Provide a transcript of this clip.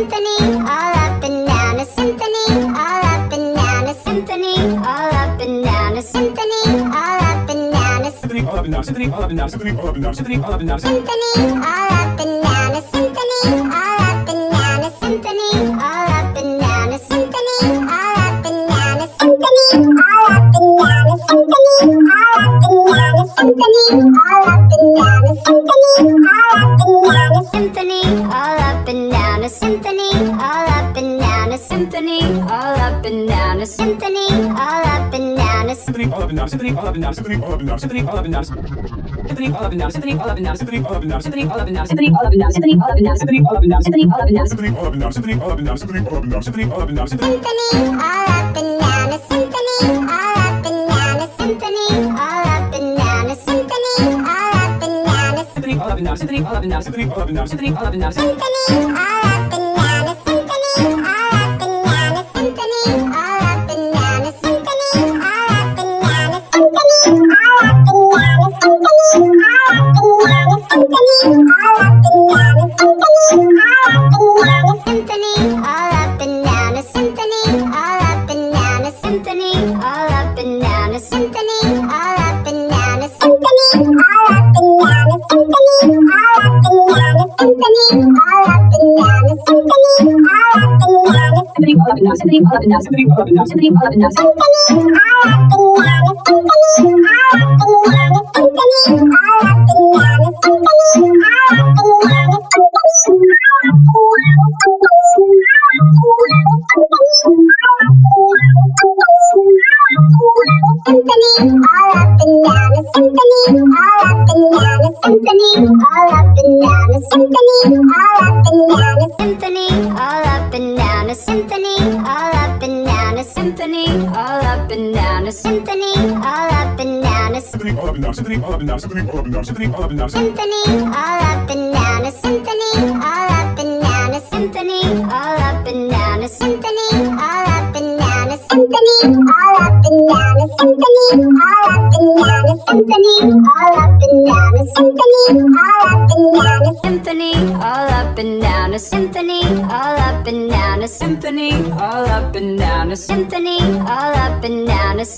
symphony, all up and down a symphony, all up and down a symphony, all up and down a symphony, all up and down a Symphony all up and down, symphony all up and down, symphony all up and down, symphony all up and down. symphony, all up and down a symphony, all up and down a symphony, all up and down a symphony, all up and down a symphony, all up and down a symphony, all up and down a symphony, all up and down a symphony, all up and down a symphony, all up and down a symphony, all up and down a symphony, all up and down a symphony, all up and down a Symphony all up and down, symphony all up and down, symphony all up and down, symphony all up and down. Symphony all up and down, symphony all up and down, symphony all up and down, symphony all up and down, symphony all up and down, symphony all up and down, symphony all up and down, symphony all up and down, symphony all up and down, symphony all up and down, symphony all up and down, symphony all up and down, symphony all up and down. A symphony, all up and down a symphony, all up and down a symphony, all up and down a symphony, all up and down a symphony all up and down, symphony all up and down, symphony all up and down, symphony all up and down, symphony, all up and down symphony, all up and down symphony, all up and down a symphony, all up and down a symphony, all up and down a symphony, all up and down a symphony, all up and down all up and down a symphony, all up and down a symphony, all up and down a symphony, all up and down a symphony, all up and down a symphony, all up and down a symphony, all up and down a symphony, all up and down a symphony all up and down, symphony all up and down, symphony all up and down, symphony all up and down, symphony all up and down a symphony, all up and down a symphony, all up and down a symphony, all up and down a symphony, all up and down a symphony, all up and down a symphony, all up and down a symphony, all up and down a symphony, all up and down a symphony, all up and down a symphony, all up and down a symphony, all up and down a